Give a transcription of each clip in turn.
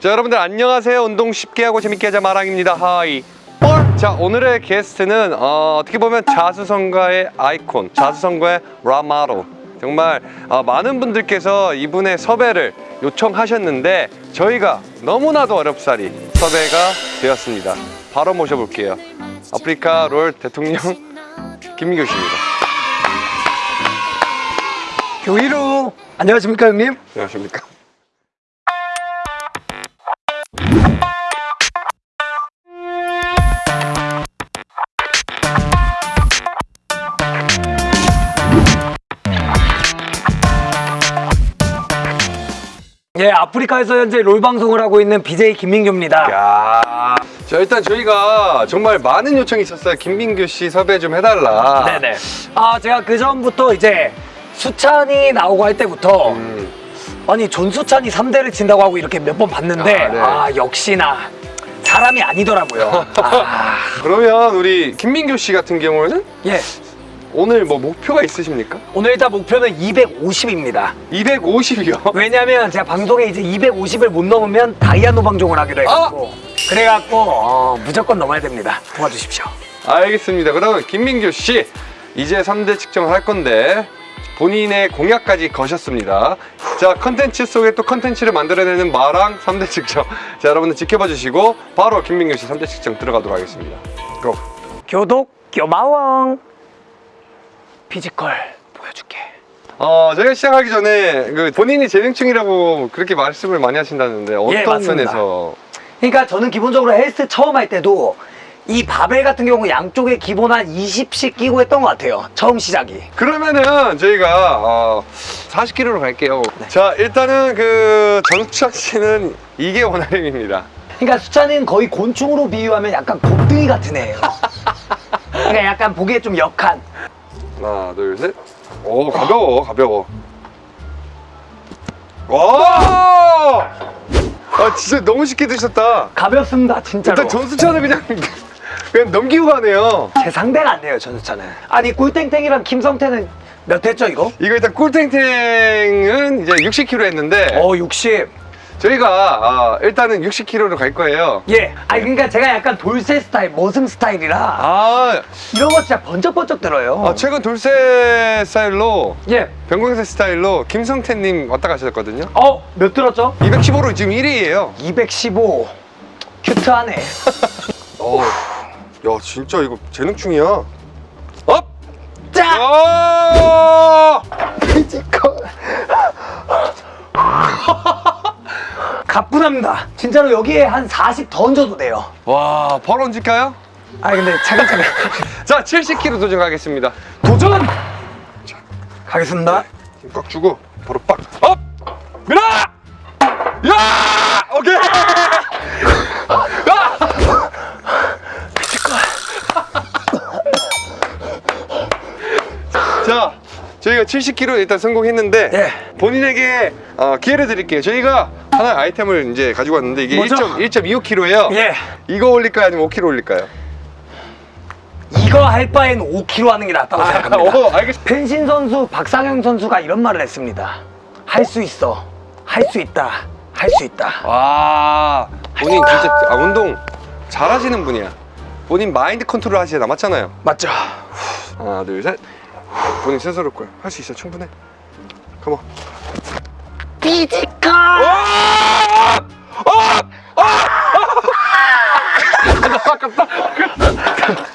자 여러분들 안녕하세요. 운동 쉽게 하고 재밌게 하자 마랑입니다. Hi. 볼! 자 오늘의 게스트는 어, 어떻게 보면 자수성가의 아이콘 자수성가의 라마로. 정말 어, 많은 분들께서 이분의 섭외를 요청하셨는데 저희가 너무나도 어렵사리 섭외가 되었습니다. 바로 모셔볼게요. 아프리카 롤 대통령 김민교 씨입니다. 교이루 안녕하십니까 형님? 안녕하십니까 예 아프리카에서 현재 롤 방송을 하고 있는 BJ 김민규입니다 야. 자 일단 저희가 정말 많은 요청이 있었어요. 김민규 씨 섭외 좀 해달라. 네네 아 제가 그 전부터 이제 수찬이 나오고 할 때부터 음, 아니 전수찬이 3대를 친다고 하고 이렇게 몇 번 봤는데 아, 네. 아 역시나 사람이 아니더라고요 아, 그러면 우리 김민규 씨 같은 경우는 예 오늘 뭐 목표가 있으십니까? 오늘 일단 목표는 250입니다 250이요. 왜냐면 제가 방송에 이제 250을 못 넘으면 다이아노 방송을 하기로 해갖고 그래갖고 어, 무조건 넘어야 됩니다 도와주십시오 알겠습니다. 그러면 김민규 씨 이제 3대 측정을 할 건데 본인의 공약까지 거셨습니다. 자 컨텐츠 속에 또 컨텐츠를 만들어내는 마랑 3대 측정. 자 여러분들 지켜봐 주시고 바로 김민규 씨 3대 측정 들어가도록 하겠습니다. 고. 교독 교마왕 physical 보여줄게 어, 저희가 시작하기 전에 그 본인이 재능충이라고 그렇게 말씀을 많이 하신다는데 어떤 예. 면에서 그러니까 저는 기본적으로 헬스 처음 할 때도 이 바벨 같은 경우 양쪽에 기본 한 20씩 끼고 했던 것 같아요 처음 시작이 그러면은 저희가 어, 40kg로 갈게요. 네. 자, 일단은 그 전수찬 씨는 이게 원활임입니다. 그러니까 수찬이는 거의 곤충으로 비유하면 약간 곱등이 같은 애예요 그러니까 약간 보기에 좀 역한 하나, 둘, 셋. 오, 가벼워, 가벼워. 와! 아, 진짜 너무 쉽게 드셨다. 가볍습니다 진짜로 일단 전수찬을 그냥 그냥 넘기고 가네요. 제 상대가 안 돼요 전수찬은 아니 꿀땡땡이랑 김성태는 몇 했죠 이거? 이거 일단 꿀탱탱은 이제 60kg 했는데 어 60. 저희가 아, 일단은 60kg로 갈 거예요. 예. 아니 그러니까 제가 약간 돌쇠 스타일, 머슴 스타일이라 아, 이런 거 진짜 번쩍번쩍 들어요. 아, 최근 돌쇠 스타일로 예. 병광세 스타일로 김성태님 왔다 가셨거든요. 어, 몇 들었죠? 215로 지금 1위예요. 215. cute하네. 어, 야 진짜 이거 재능충이야. up! 짜! 가뿐합니다. 진짜로 여기에 한 40 더 얹어도 돼요. 와, 바로 얹을까요? 아니 근데 차근차근. 자, 70kg 도전하겠습니다. 도전! 가겠습니다. 힘꽉 주고 바로 빡 up! 밀어! 야! 오케이! 저희가 70kg 일단 성공했는데 예. 본인에게 어, 기회를 드릴게요. 저희가 하나의 아이템을 이제 가지고 왔는데 이게 뭐죠? 1.25kg예요. 예. 이거 올릴까요? 아니면 5kg 올릴까요? 이거 할 바엔 5kg 하는 게 낫다고 생각합니다. 어, 알겠습니다. 펜싱 선수 박상영 선수가 이런 말을 했습니다. 할 수 있어. 할 수 있다. 할 수 있다. 와, 본인 진짜 아, 운동 잘하시는 분이야. 본인 마인드 컨트롤 하시잖아, 맞잖아요. 맞죠? 하나, 둘, 셋. 본인 스스로 거야. 할 수 있어, 충분해. come on. physical!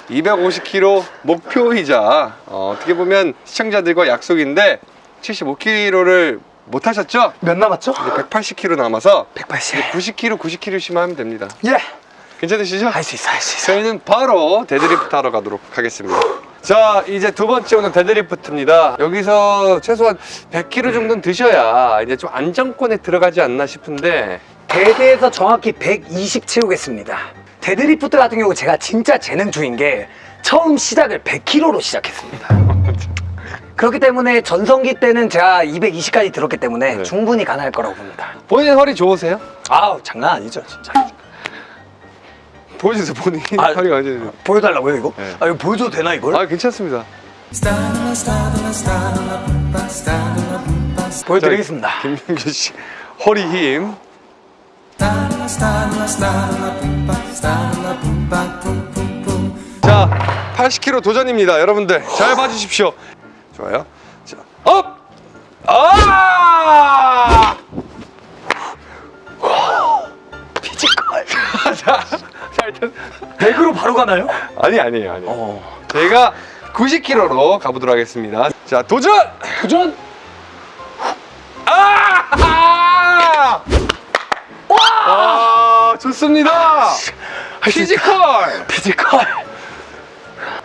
250kg 목표이자 어, 어떻게 보면 시청자들과 약속인데 75kg를 못 하셨죠? 몇 남았죠? 이제 180kg 남아서 180. 90kg, 90kg씩만 하면 됩니다. 예. 괜찮으시죠? 할 수 있어, 할 수 있어. 저희는 바로 데드리프트 하러 가도록 하겠습니다. 자, 이제 두 번째 오는 deadlift입니다. 여기서 최소한 100kg 정도는 드셔야 이제 좀 안정권에 들어가지 않나 싶은데 dead에서 정확히 120 채우겠습니다. 데드리프트 같은 경우 제가 진짜 재능충인 게 처음 시작을 100kg로 시작했습니다. 그렇기 때문에 전성기 때는 제가 220까지 들었기 때문에 네. 충분히 가능할 거라고 봅니다. 본인 허리 좋으세요? 아우 장난 아니죠 진짜. 보여주세요, 본인 아, 허리가 완전히. 보여달라고요 이거? 네. 아 이거 보여줘도 되나 이걸? 아, 괜찮습니다. 보여드리겠습니다. 김민규 씨 허리 힘. 자, 80kg 도전입니다. 여러분들 잘 봐주십시오. 좋아요. 자, up! 아! 100으로 바로 가나요? 아니 아니에요, 아니에요. 어. 저희가 90kg로 가보도록 하겠습니다. 자, 도전! 도전! 아! 와! 아, 좋습니다. physical. physical.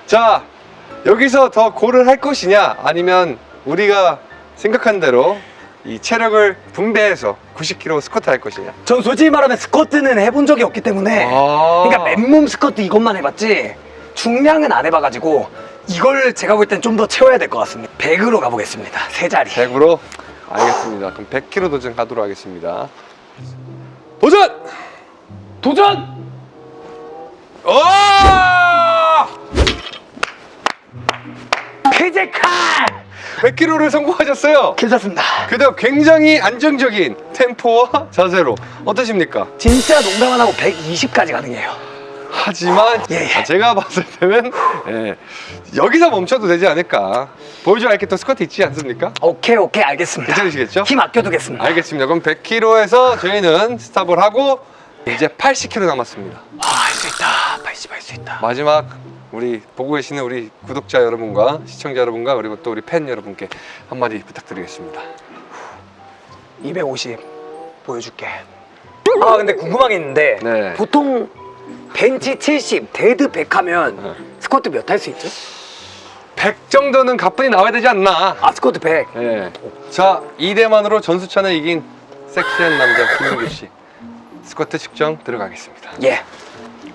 자, 여기서 더 go를 할 것이냐, 아니면 우리가 생각한 대로 이 체력을 분배해서 90kg 스쿼트 할 것이냐. 전 솔직히 말하면 squat은 해본 적이 없기 때문에 아. 그러니까 맨몸 스쿼트 이것만 해봤지 중량은 안 해봐가지고 이걸 제가 볼 땐 좀 더 채워야 될 것 같습니다 100으로 가보겠습니다 세 자리 100으로? 알겠습니다. 그럼 100kg 도전 가도록 하겠습니다. 도전! 도전! 오! physical! 100kg를 성공하셨어요. 괜찮습니다 그다음 굉장히 안정적인 템포와 자세로 어떠십니까? 진짜 농담 안 하고 120까지 가능해요 하지만 예, 예. 아, 제가 봤을 때는 예, 여기서 멈춰도 되지 않을까 보여줄 알겠던 스쿼트 있지 않습니까? 오케이 오케이 알겠습니다 괜찮으시겠죠? 힘 아껴두겠습니다 알겠습니다 그럼 100kg에서 저희는 스탑을 하고 이제 80kg 남았습니다 할수 있다 80 할 수 있다 마지막 우리 보고 계시는 우리 구독자 여러분과 시청자 여러분과 그리고 또 우리 팬 여러분께 한마디 부탁드리겠습니다 250 보여줄게 아 근데 궁금한 게 있는데 네. 보통 벤치 70 dead 100 하면 네. 스쿼트 몇 할 수 있죠? 100 정도는 가뿐히 나와야 되지 않나 아 스쿼트 100 예. 자, 2대만으로 전수찬을 이긴 섹시한 남자 김민규 씨. 스쿼트 측정 들어가겠습니다. 예.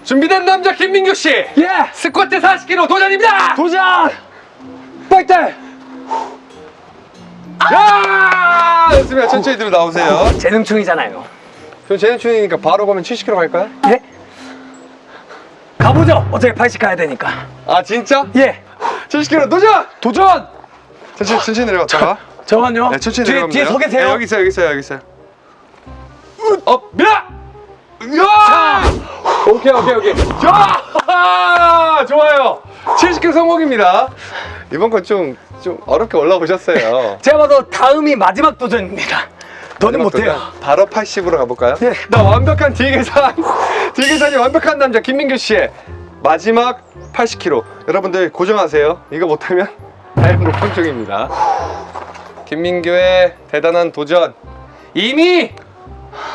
준비된 남자 김민규 씨. 예! 스쿼트 40kg 도전입니다. 도전! 백달! 야! 좋습니다. 천천히 들어 나오세요. 재능충이잖아요 그럼 재능충이니까 바로 가면 70kg 갈까요? 예? 가보죠 어차피 80 가야 되니까 아, 진짜? 예 70kg 도전! 도전! 천천히 천천히 내려갔다가. 저만요 네, 천천히 뒤에, 내려가면 뒤에. 서 계세요 네, 여기 있어요. 여기 있어요. 여기 있어요. up, 밀어! 야! 오케이, 오케이, 오케이. 자! 좋아요. 70kg 성공입니다. 이번 건 좀, 좀 어렵게 올라오셨어요. 제가 봐도 다음이 마지막 도전입니다 더는 못해요 바로 80으로 가볼까요? 예. 나 완벽한 뒤계산. 뒤계산이 완벽한 남자 김민규 씨의 마지막 80kg. 여러분들 고정하세요. 이거 못하면 다행으로 평정입니다. 김민규의 대단한 도전. 이미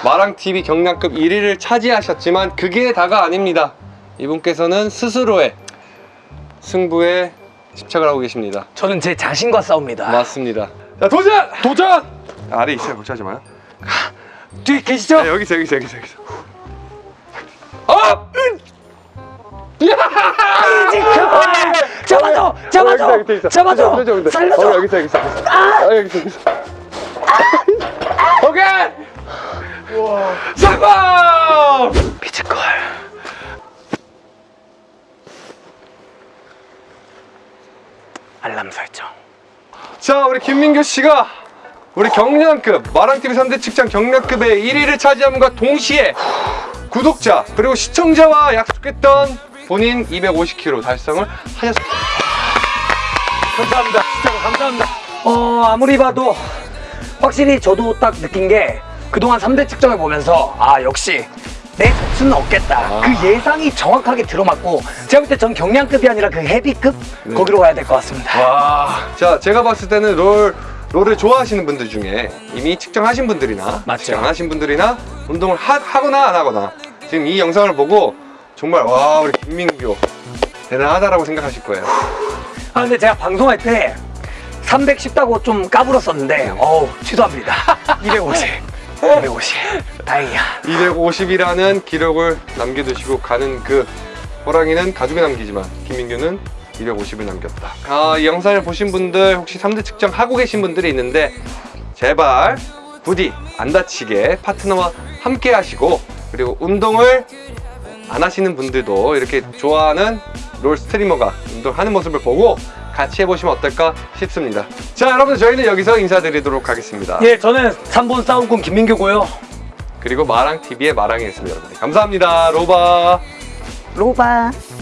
마랑TV 경량급 1위를 차지하셨지만 그게 다가 아닙니다. 이분께서는 스스로의 승부에 집착을 하고 계십니다. 저는 제 자신과 싸웁니다 맞습니다. 자, 도전! 도전! 아래 있어요. 걱정하지 마요. 뒤에 계시죠? 네, 여기 있어, 여기 있어, 여기 있어. 여기 있어. 어! 잡아줘! 잡아줘! 어. 잡아줘! 여기 있어, 여기 있어. 어, 살려줘! 여기 있어, 여기 있어. 아, 여기 있어, 여기 있어. 오케이! 성공! physical 알람 설정 자, 우리 김민규 씨가 우리 경량급 마랑TV 3대 측정 경량급의 1위를 차지함과 동시에 구독자 그리고 시청자와 약속했던 본인 250kg 달성을 하셨습니다. 감사합니다 진짜로 감사합니다 어 아무리 봐도 확실히 저도 딱 느낀 게 그동안 3대 측정을 보면서 아 역시 내 점수는 없겠다. 그 예상이 정확하게 들어맞고 제가 볼 때 전 경량급이 아니라 그 헤비급? 거기로 가야 될 것 같습니다. 와, 자 제가 봤을 때는 롤 롤을 좋아하시는 분들 중에 이미 측정하신 분들이나 맞죠. 측정 안 하신 분들이나 운동을 하, 하거나 안 하거나 지금 이 영상을 보고 정말 와 우리 김민규 대단하다라고 생각하실 거예요. 아 근데 제가 방송할 때300 쉽다고 좀 까불었었는데 어우 취소합니다. 250 250 다행이야 250이라는 기록을 남겨두시고 가는 그 호랑이는 가죽에 남기지만 김민규는 250을 남겼다. 아, 이 영상을 보신 분들 혹시 3대 측정 하고 계신 분들이 있는데 제발 부디 안 다치게 파트너와 함께 하시고 그리고 운동을 안 하시는 분들도 이렇게 좋아하는 롤 스트리머가 운동하는 모습을 보고 같이 해보시면 어떨까 싶습니다. 자, 여러분 저희는 여기서 인사드리도록 하겠습니다. 예 저는 3번 싸움꾼 김민규고요 그리고 마랑TV의 마랑이었습니다 여러분 감사합니다 로바 로바.